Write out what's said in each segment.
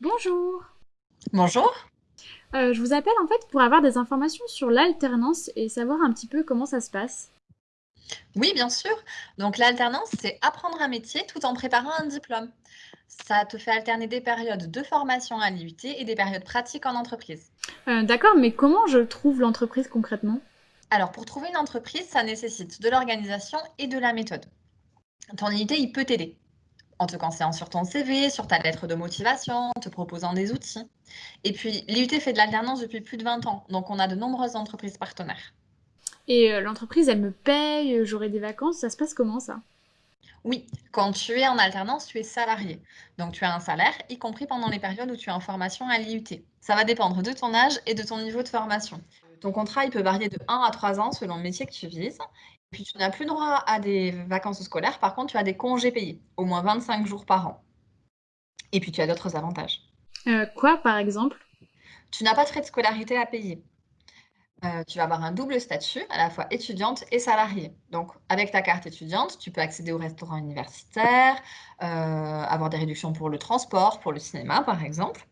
Bonjour. Bonjour. Euh, je vous appelle en fait pour avoir des informations sur l'alternance et savoir un petit peu comment ça se passe. Oui, bien sûr. Donc l'alternance, c'est apprendre un métier tout en préparant un diplôme. Ça te fait alterner des périodes de formation à l'IUT et des périodes pratiques en entreprise. Euh, D'accord, mais comment je trouve l'entreprise concrètement? Alors pour trouver une entreprise, ça nécessite de l'organisation et de la méthode. Ton IUT, il peut t'aider en te conseillant sur ton CV, sur ta lettre de motivation, en te proposant des outils. Et puis l'IUT fait de l'alternance depuis plus de 20 ans, donc on a de nombreuses entreprises partenaires. Et euh, l'entreprise, elle me paye, euh, j'aurai des vacances, ça se passe comment ça? Oui, quand tu es en alternance, tu es salarié. Donc, tu as un salaire, y compris pendant les périodes où tu es en formation à l'IUT. Ça va dépendre de ton âge et de ton niveau de formation. Ton contrat, il peut varier de 1 à 3 ans selon le métier que tu vises. Et puis, tu n'as plus droit à des vacances scolaires. Par contre, tu as des congés payés, au moins 25 jours par an. Et puis, tu as d'autres avantages. Euh, quoi, par exemple? Tu n'as pas de frais de scolarité à payer. Euh, tu vas avoir un double statut, à la fois étudiante et salariée. Donc, avec ta carte étudiante, tu peux accéder au restaurant universitaire, euh, avoir des réductions pour le transport, pour le cinéma, par exemple.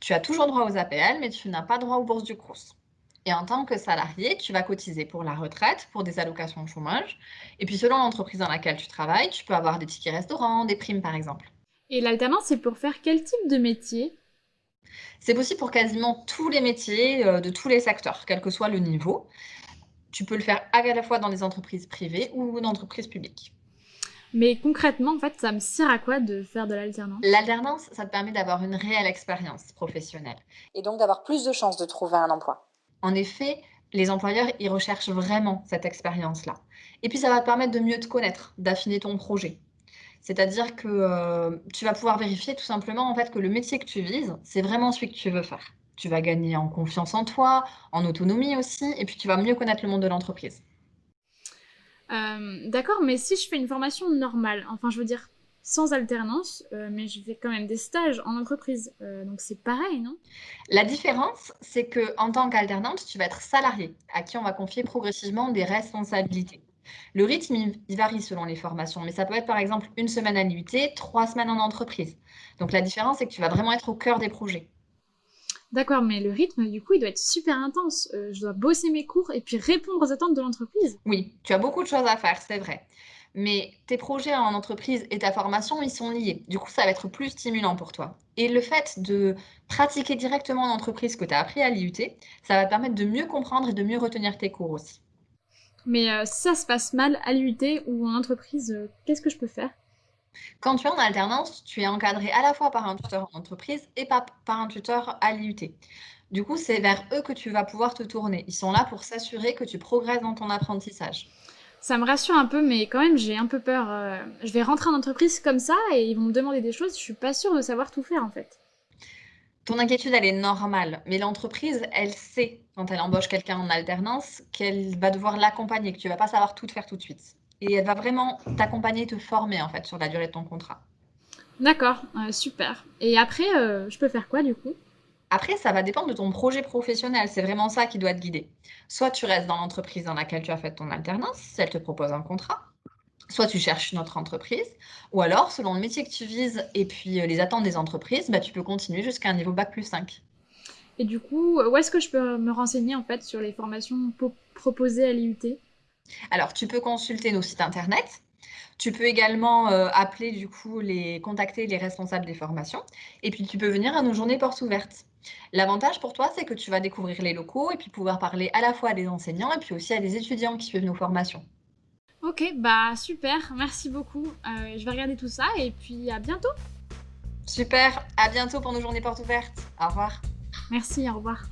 Tu as toujours droit aux APL, mais tu n'as pas droit aux bourses du Crous. Et en tant que salarié, tu vas cotiser pour la retraite, pour des allocations de chômage. Et puis, selon l'entreprise dans laquelle tu travailles, tu peux avoir des tickets restaurants, des primes, par exemple. Et l'alternance, c'est pour faire quel type de métier? C'est possible pour quasiment tous les métiers, euh, de tous les secteurs, quel que soit le niveau. Tu peux le faire à la fois dans des entreprises privées ou dans entreprises publiques. Mais concrètement, en fait, ça me sert à quoi de faire de l'alternance? L'alternance, ça te permet d'avoir une réelle expérience professionnelle et donc d'avoir plus de chances de trouver un emploi. En effet, les employeurs, ils recherchent vraiment cette expérience-là. Et puis, ça va te permettre de mieux te connaître, d'affiner ton projet. C'est-à-dire que, heu, tu vas pouvoir vérifier tout simplement, en fait, que le métier que tu vises, c'est vraiment celui que tu veux faire. Tu vas gagner en confiance en toi, en autonomie aussi et puis tu vas mieux connaître le monde de l'entreprise. Hem, d'accord, mais si je fais une formation normale, enfin, je veux dire, sans alternance, heu, mais je fais quand même des stages en entreprise, heu, donc c'est pareil, non? La différence, c'est que en tant qu'alternante, tu vas être salariée, à qui on va confier progressivement des responsabilités. Le rythme, il varie selon les formations, mais ça peut être par exemple une semaine à l'IUT, 3 semaines en entreprise. Donc la différence, c'est que tu vas vraiment être au cœur des projets. D'accord, mais le rythme, du coup, il doit être super intense. Heu, je dois bosser mes cours et puis répondre aux attentes de l'entreprise? Oui, tu as beaucoup de choses à faire, c'est vrai. Mais tes projets en entreprise et ta formation, ils sont liés. Du coup, ça va être plus stimulant pour toi. Et le fait de pratiquer directement en entreprise ce que tu as appris à l'IUT, ça va te permettre de mieux comprendre et de mieux retenir tes cours aussi. Mais heu, si ça se passe mal à l'IUT ou en entreprise, heu, qu'est-ce que je peux faire? Quand tu es en alternance, tu es encadré à la fois par un tuteur en entreprise et pa par un tuteur à l'IUT. Du coup, c'est vers eux que tu vas pouvoir te tourner. Ils sont là pour s'assurer que tu progresses dans ton apprentissage. Ça me rassure un peu, mais quand même, j'ai un peu peur, heu, je vais rentrer en entreprise comme ça et ils vont me demander des choses, je suis pas sûre de savoir tout faire, en fait. Ton inquiétude, elle est normale, mais l'entreprise, elle sait, quand elle embauche quelqu'un en alternance, qu'elle va devoir l'accompagner, que tu vas pas savoir tout faire tout de suite. Et elle va vraiment t'accompagner, te former, en fait, sur la durée de ton contrat. D'accord, heu, super et après, heu, je peux faire quoi, du coup? Après, ça va dépendre de ton projet professionnel, c'est vraiment ça qui doit te guider. Soit tu restes dans l'entreprise dans laquelle tu as fait ton alternance, si elle te propose un contrat, soit tu cherches une autre entreprise, ou alors selon le métier que tu vises et puis, heu, les attentes des entreprises, bah, tu peux continuer jusqu'à un niveau bac+5. Et du coup, où est-ce que je peux me renseigner, en fait, sur les formations po proposées à l'IUT? Alors, tu peux consulter nos sites internet. Tu peux également, heu, appeler du coup les contacter les responsables des formations et puis tu peux venir à nos journées portes ouvertes. L'avantage pour toi, c'est que tu vas découvrir les locaux et puis pouvoir parler à la fois à des enseignants et puis aussi à des étudiants qui suivent nos formations. OK, bah, super, merci beaucoup, heu, je vais regarder tout ça et puis à bientôt! Super, à bientôt pour nos journées portes ouvertes. Au revoir. Merci, au revoir.